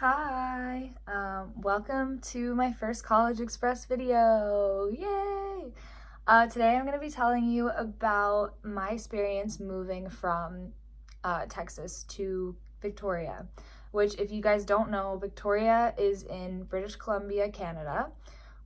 Hi, um, welcome to my first College Express video. Yay! Uh, today I'm going to be telling you about my experience moving from uh, Texas to Victoria, which if you guys don't know, Victoria is in British Columbia, Canada,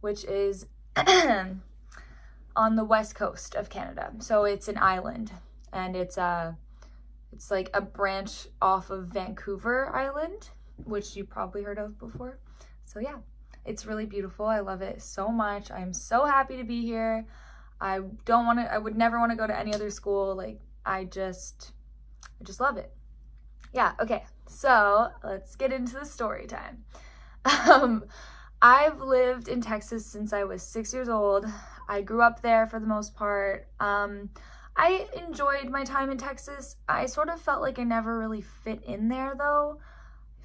which is on the west coast of Canada. So it's an island and it's a, uh, it's like a branch off of Vancouver Island which you probably heard of before. So yeah, it's really beautiful. I love it so much. I'm so happy to be here. I don't want to, I would never want to go to any other school. Like I just, I just love it. Yeah, okay. So let's get into the story time. Um, I've lived in Texas since I was six years old. I grew up there for the most part. Um, I enjoyed my time in Texas. I sort of felt like I never really fit in there though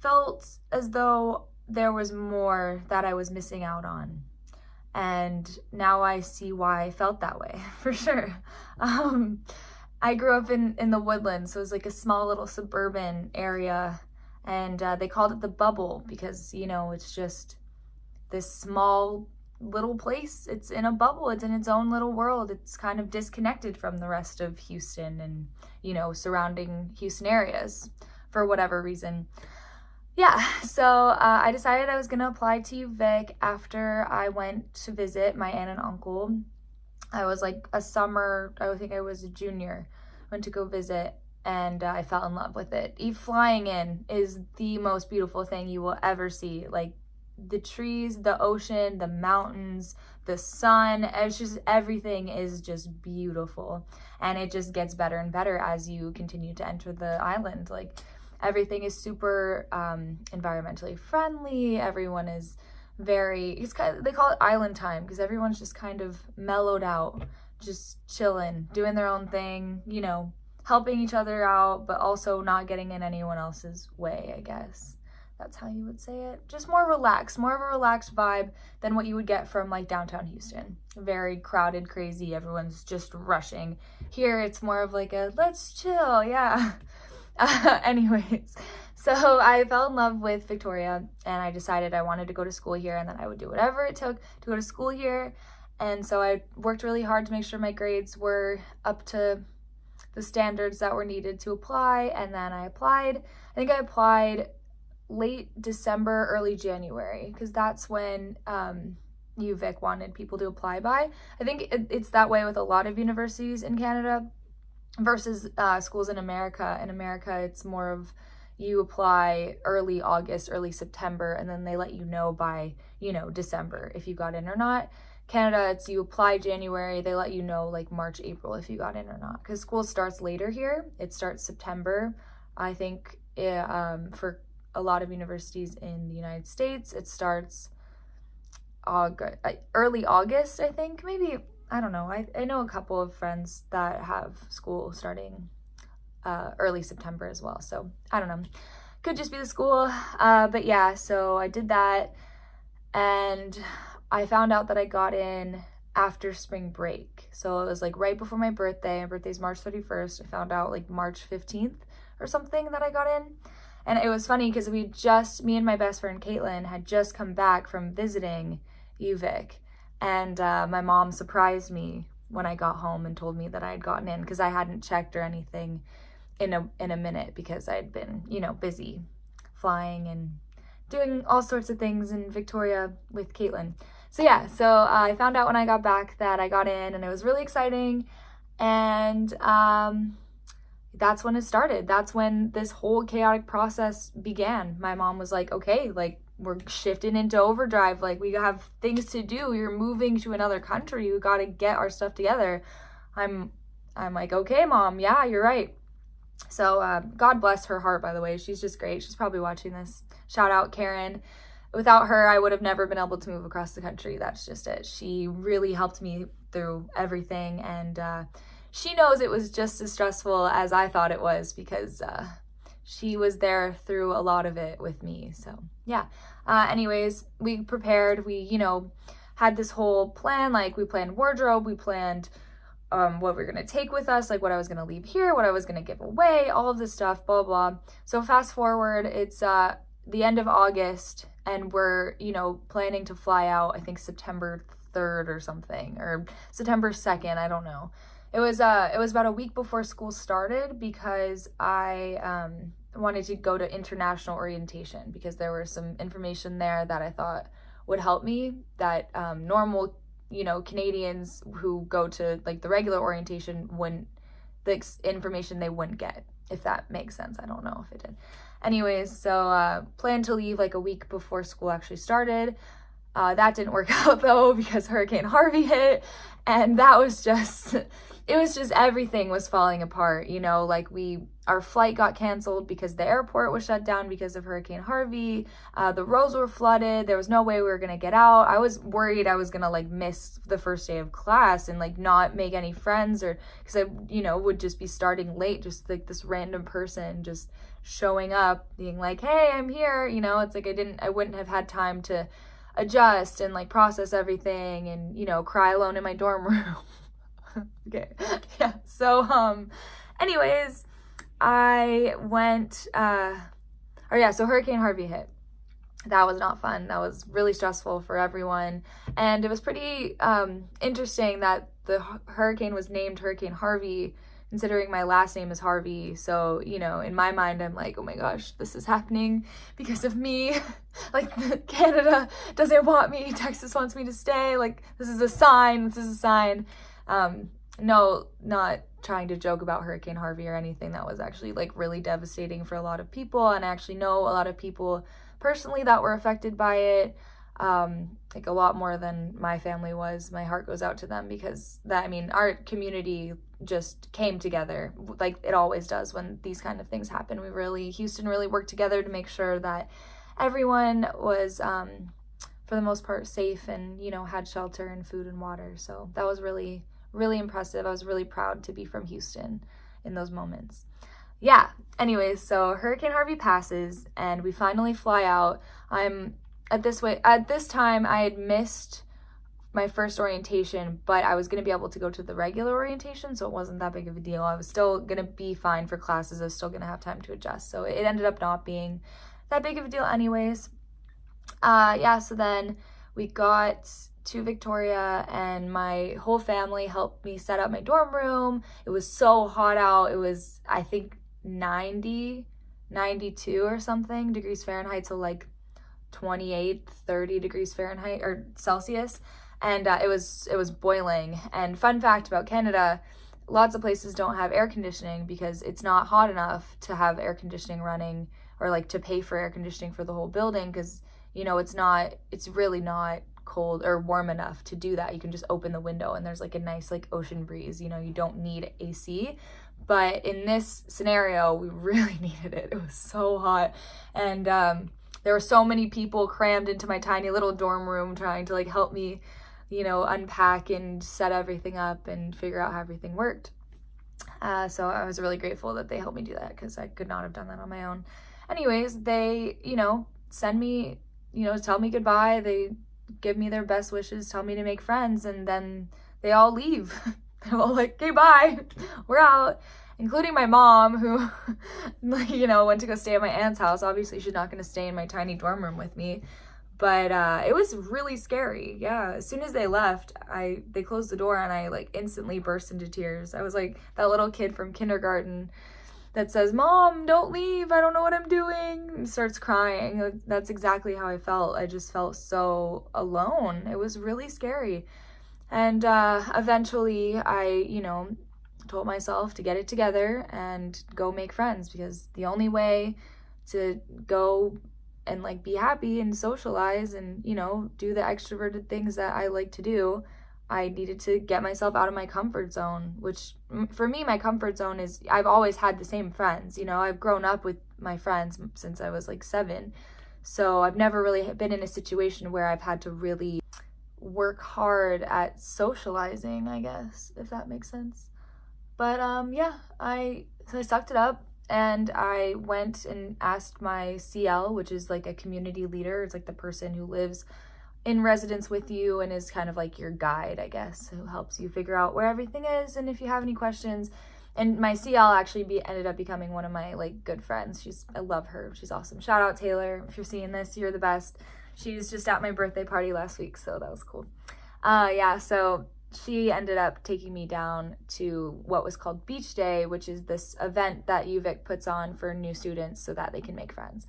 felt as though there was more that I was missing out on. And now I see why I felt that way, for sure. Um, I grew up in, in the woodlands, so it was like a small little suburban area. And uh, they called it the bubble because, you know, it's just this small little place. It's in a bubble. It's in its own little world. It's kind of disconnected from the rest of Houston and, you know, surrounding Houston areas for whatever reason yeah, so uh, I decided I was going to apply to UVic after I went to visit my aunt and uncle. I was like a summer, I think I was a junior, went to go visit and uh, I fell in love with it. Eve flying in is the most beautiful thing you will ever see. Like the trees, the ocean, the mountains, the sun, it's just everything is just beautiful. And it just gets better and better as you continue to enter the island. Like everything is super um, environmentally friendly. Everyone is very, it's kind of, they call it island time because everyone's just kind of mellowed out, just chilling, doing their own thing, you know, helping each other out, but also not getting in anyone else's way, I guess. That's how you would say it. Just more relaxed, more of a relaxed vibe than what you would get from like downtown Houston. Very crowded, crazy, everyone's just rushing. Here it's more of like a let's chill, yeah. Uh, anyways, so I fell in love with Victoria and I decided I wanted to go to school here and then I would do whatever it took to go to school here. And so I worked really hard to make sure my grades were up to the standards that were needed to apply. And then I applied. I think I applied late December, early January, because that's when um, UVic wanted people to apply by. I think it, it's that way with a lot of universities in Canada versus uh, schools in America. In America, it's more of you apply early August, early September, and then they let you know by, you know, December if you got in or not. Canada, it's you apply January, they let you know like March, April if you got in or not. Because school starts later here. It starts September. I think it, eh, um, for a lot of universities in the United States, it starts August, early August, I think, maybe I don't know. I, I know a couple of friends that have school starting uh, early September as well. So I don't know. Could just be the school. Uh, but yeah, so I did that. And I found out that I got in after spring break. So it was like right before my birthday. My birthday's March 31st. I found out like March 15th or something that I got in. And it was funny because we just, me and my best friend Caitlin had just come back from visiting UVic and uh, my mom surprised me when I got home and told me that I had gotten in because I hadn't checked or anything in a in a minute because I'd been, you know, busy flying and doing all sorts of things in Victoria with Caitlin. So yeah, so uh, I found out when I got back that I got in and it was really exciting. And um, that's when it started. That's when this whole chaotic process began. My mom was like, okay, like we're shifting into overdrive. Like we have things to do. You're moving to another country. You got to get our stuff together. I'm, I'm like, okay, mom. Yeah, you're right. So uh, God bless her heart, by the way. She's just great. She's probably watching this. Shout out Karen. Without her, I would have never been able to move across the country. That's just it. She really helped me through everything. And uh, she knows it was just as stressful as I thought it was because uh, she was there through a lot of it with me. So yeah. Uh, anyways, we prepared, we, you know, had this whole plan, like we planned wardrobe, we planned um, what we are going to take with us, like what I was going to leave here, what I was going to give away, all of this stuff, blah, blah. So fast forward, it's uh, the end of August and we're, you know, planning to fly out, I think September 3rd or something, or September 2nd, I don't know. It was, uh, it was about a week before school started because I, um, wanted to go to international orientation because there was some information there that I thought would help me that um, normal you know, Canadians who go to like the regular orientation wouldn't, the information they wouldn't get, if that makes sense. I don't know if it did. Anyways, so uh, plan to leave like a week before school actually started. Uh, that didn't work out though because Hurricane Harvey hit and that was just, it was just everything was falling apart, you know, like we our flight got canceled because the airport was shut down because of Hurricane Harvey. Uh, the roads were flooded. There was no way we were gonna get out. I was worried I was gonna like miss the first day of class and like not make any friends or because I, you know, would just be starting late, just like this random person just showing up being like, hey, I'm here. You know, it's like I didn't, I wouldn't have had time to adjust and like process everything and, you know, cry alone in my dorm room. okay. Yeah. So, um, anyways, I went, uh, or yeah, so Hurricane Harvey hit. That was not fun. That was really stressful for everyone. And it was pretty um, interesting that the hurricane was named Hurricane Harvey, considering my last name is Harvey. So, you know, in my mind, I'm like, oh my gosh, this is happening because of me. like, Canada doesn't want me. Texas wants me to stay. Like, this is a sign. This is a sign. Um, no, not trying to joke about Hurricane Harvey or anything. That was actually like really devastating for a lot of people. And I actually know a lot of people personally that were affected by it. Um, like a lot more than my family was. My heart goes out to them because that, I mean, our community just came together like it always does when these kind of things happen. We really, Houston really worked together to make sure that everyone was, um, for the most part, safe and, you know, had shelter and food and water. So that was really, really impressive. I was really proud to be from Houston in those moments. Yeah, anyways, so Hurricane Harvey passes and we finally fly out. I'm at this way at this time I had missed my first orientation, but I was going to be able to go to the regular orientation, so it wasn't that big of a deal. I was still going to be fine for classes. I was still going to have time to adjust. So it ended up not being that big of a deal anyways. Uh yeah, so then we got to Victoria and my whole family helped me set up my dorm room. It was so hot out. It was, I think, 90, 92 or something degrees Fahrenheit. So like 28, 30 degrees Fahrenheit or Celsius. And uh, it was it was boiling. And fun fact about Canada, lots of places don't have air conditioning because it's not hot enough to have air conditioning running or like to pay for air conditioning for the whole building because you know it's not it's really not cold or warm enough to do that. You can just open the window and there's like a nice like ocean breeze. You know, you don't need AC. But in this scenario, we really needed it. It was so hot. And um, there were so many people crammed into my tiny little dorm room trying to like help me, you know, unpack and set everything up and figure out how everything worked. Uh, so I was really grateful that they helped me do that because I could not have done that on my own. Anyways, they, you know, send me, you know, tell me goodbye. They give me their best wishes, tell me to make friends, and then they all leave. They're all like, okay, bye, we're out. Including my mom, who, you know, went to go stay at my aunt's house. Obviously, she's not going to stay in my tiny dorm room with me. But uh, it was really scary. Yeah, as soon as they left, I they closed the door and I like instantly burst into tears. I was like that little kid from kindergarten that says, Mom, don't leave. I don't know what I'm doing. And starts crying. That's exactly how I felt. I just felt so alone. It was really scary. And uh, eventually I, you know, told myself to get it together and go make friends because the only way to go and like be happy and socialize and, you know, do the extroverted things that I like to do I needed to get myself out of my comfort zone, which for me, my comfort zone is I've always had the same friends. You know, I've grown up with my friends since I was like seven. So I've never really been in a situation where I've had to really work hard at socializing, I guess, if that makes sense. But um, yeah, I, so I sucked it up and I went and asked my CL, which is like a community leader. It's like the person who lives in residence with you and is kind of like your guide, I guess, who helps you figure out where everything is and if you have any questions. And my CL actually be, ended up becoming one of my like good friends. She's I love her. She's awesome. Shout out Taylor. If you're seeing this, you're the best. She's just at my birthday party last week, so that was cool. Uh yeah, so she ended up taking me down to what was called Beach Day, which is this event that UVic puts on for new students so that they can make friends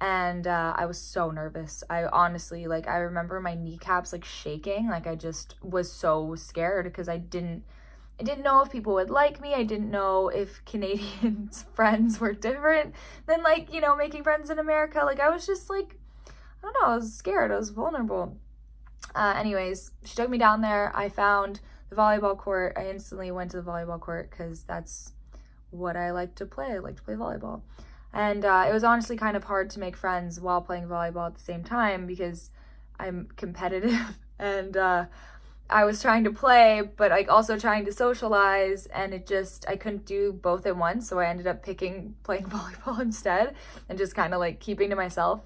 and uh, I was so nervous. I honestly, like, I remember my kneecaps, like, shaking. Like, I just was so scared because I didn't, I didn't know if people would like me. I didn't know if Canadians' friends were different than, like, you know, making friends in America. Like, I was just, like, I don't know, I was scared. I was vulnerable. Uh, anyways, she took me down there. I found the volleyball court. I instantly went to the volleyball court because that's what I like to play. I like to play volleyball. And uh, it was honestly kind of hard to make friends while playing volleyball at the same time because I'm competitive and uh, I was trying to play, but like also trying to socialize and it just, I couldn't do both at once. So I ended up picking playing volleyball instead and just kind of like keeping to myself.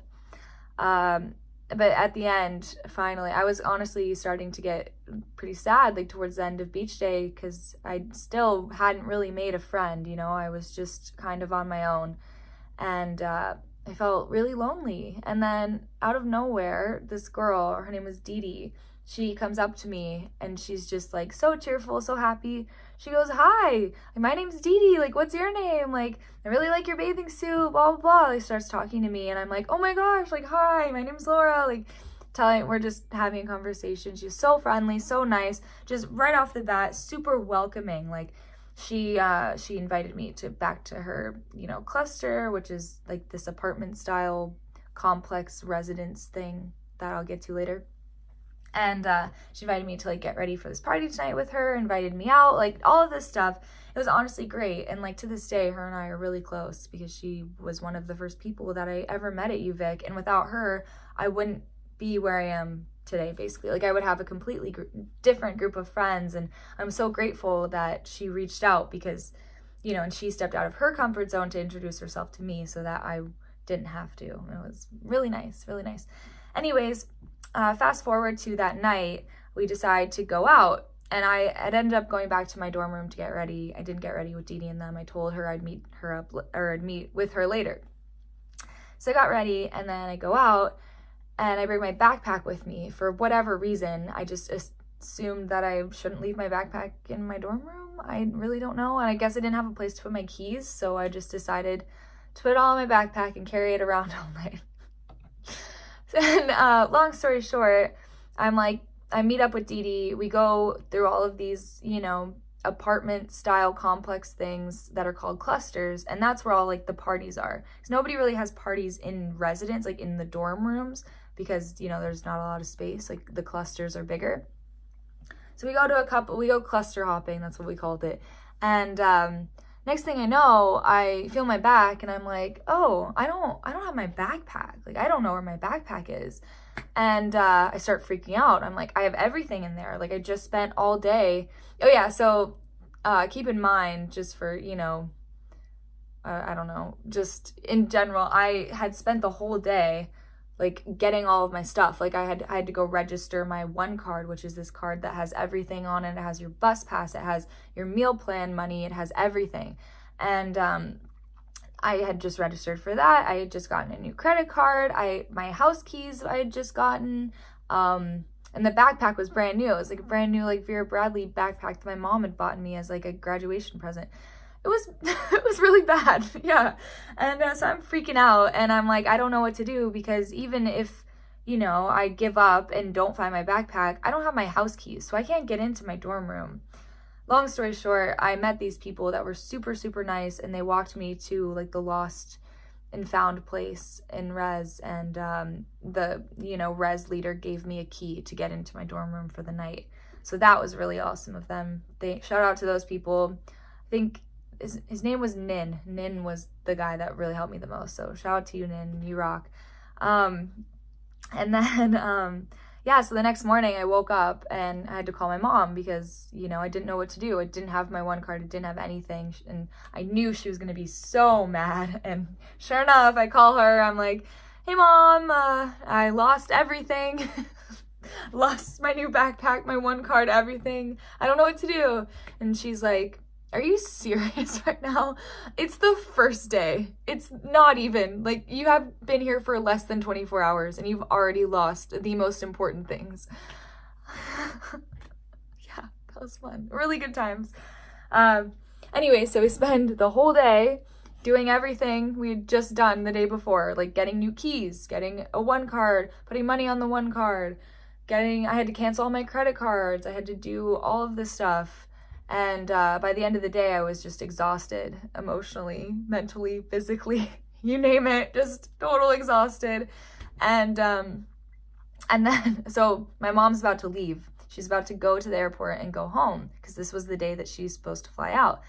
Um, but at the end, finally, I was honestly starting to get pretty sad, like towards the end of beach day, because I still hadn't really made a friend, you know, I was just kind of on my own and uh, I felt really lonely. And then out of nowhere, this girl, her name was Dee Dee, she comes up to me and she's just like so cheerful, so happy. She goes, Hi, my name's Dee Dee. Like, what's your name? Like, I really like your bathing suit, blah, blah, blah. Like, starts talking to me and I'm like, Oh my gosh, like, hi, my name's Laura. Like, telling, we're just having a conversation. She's so friendly, so nice, just right off the bat, super welcoming. Like, she uh, she invited me to back to her you know cluster which is like this apartment style complex residence thing that I'll get to later and uh, she invited me to like get ready for this party tonight with her invited me out like all of this stuff. It was honestly great and like to this day her and I are really close because she was one of the first people that I ever met at UVic and without her I wouldn't be where I am today basically. Like i would have a completely gr different group of friends and i'm so grateful that she reached out because you know and she stepped out of her comfort zone to introduce herself to me so that i didn't have to. It was really nice really nice. Anyways uh, fast forward to that night we decide to go out and I had ended up going back to my dorm room to get ready. I didn't get ready with Dee and them. I told her I'd meet her up or I'd meet with her later. So I got ready and then I go out and I bring my backpack with me for whatever reason. I just assumed that I shouldn't leave my backpack in my dorm room. I really don't know. And I guess I didn't have a place to put my keys, so I just decided to put it all in my backpack and carry it around all night. and uh, long story short, I'm like, I meet up with Dee Dee. We go through all of these, you know, apartment style complex things that are called clusters and that's where all like the parties are because nobody really has parties in residence like in the dorm rooms because, you know, there's not a lot of space. Like the clusters are bigger. So we go to a couple, we go cluster hopping. That's what we called it. And um, next thing I know, I feel my back and I'm like, oh, I don't, I don't have my backpack. Like, I don't know where my backpack is. And uh, I start freaking out. I'm like, I have everything in there. Like I just spent all day. Oh yeah. So uh, keep in mind just for, you know, uh, I don't know, just in general, I had spent the whole day like getting all of my stuff. Like I had I had to go register my one card, which is this card that has everything on it. It has your bus pass, it has your meal plan money, it has everything. And um I had just registered for that. I had just gotten a new credit card. I my house keys I had just gotten. Um and the backpack was brand new. It was like a brand new like Vera Bradley backpack that my mom had bought me as like a graduation present it was it was really bad yeah. And uh, so i'm freaking out and i'm like i don't know what to do because even if you know i give up and don't find my backpack i don't have my house keys so i can't get into my dorm room. Long story short i met these people that were super super nice and they walked me to like the lost and found place in res and um, the you know res leader gave me a key to get into my dorm room for the night. So that was really awesome of them. They shout out to those people. I think his, his name was Nin. Nin was the guy that really helped me the most. So shout out to you, Nin. You rock. Um, and then, um, yeah, so the next morning I woke up and I had to call my mom because, you know, I didn't know what to do. I didn't have my one card. I didn't have anything. And I knew she was going to be so mad. And sure enough, I call her. I'm like, hey, mom, uh, I lost everything. lost my new backpack, my one card, everything. I don't know what to do. And she's like, are you serious right now? It's the first day. It's not even. Like, you have been here for less than 24 hours and you've already lost the most important things. yeah, that was fun. Really good times. Um, anyway, so we spend the whole day doing everything we'd just done the day before, like getting new keys, getting a one card, putting money on the one card, getting, I had to cancel all my credit cards. I had to do all of this stuff. And uh, by the end of the day, I was just exhausted emotionally, mentally, physically, you name it, just total exhausted. And, um, and then, so my mom's about to leave. She's about to go to the airport and go home because this was the day that she's supposed to fly out.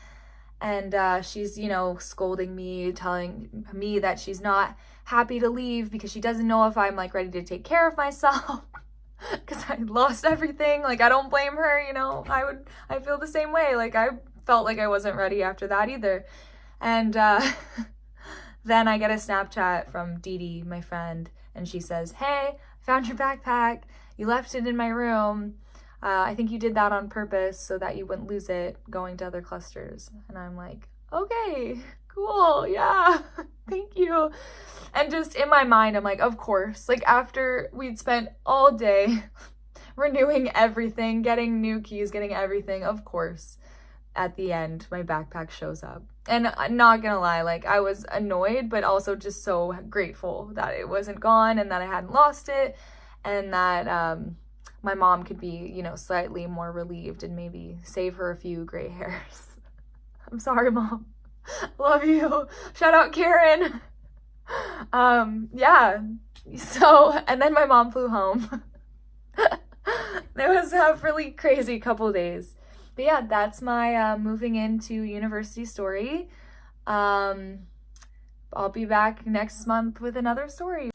And uh, she's, you know, scolding me, telling me that she's not happy to leave because she doesn't know if I'm like ready to take care of myself. because I lost everything. Like, I don't blame her, you know, I would, I feel the same way. Like, I felt like I wasn't ready after that either. And uh, then I get a Snapchat from Dee Dee, my friend, and she says, hey, found your backpack. You left it in my room. Uh, I think you did that on purpose so that you wouldn't lose it going to other clusters. And I'm like, okay, cool, yeah, thank you. And just in my mind, I'm like, of course, like after we'd spent all day renewing everything, getting new keys, getting everything, of course, at the end, my backpack shows up. And I'm not gonna lie, like I was annoyed, but also just so grateful that it wasn't gone and that I hadn't lost it and that um, my mom could be, you know, slightly more relieved and maybe save her a few gray hairs. I'm sorry, mom. Love you. Shout out Karen. Um, yeah. So, and then my mom flew home. it was a really crazy couple days. But yeah, that's my uh, moving into university story. Um, I'll be back next month with another story.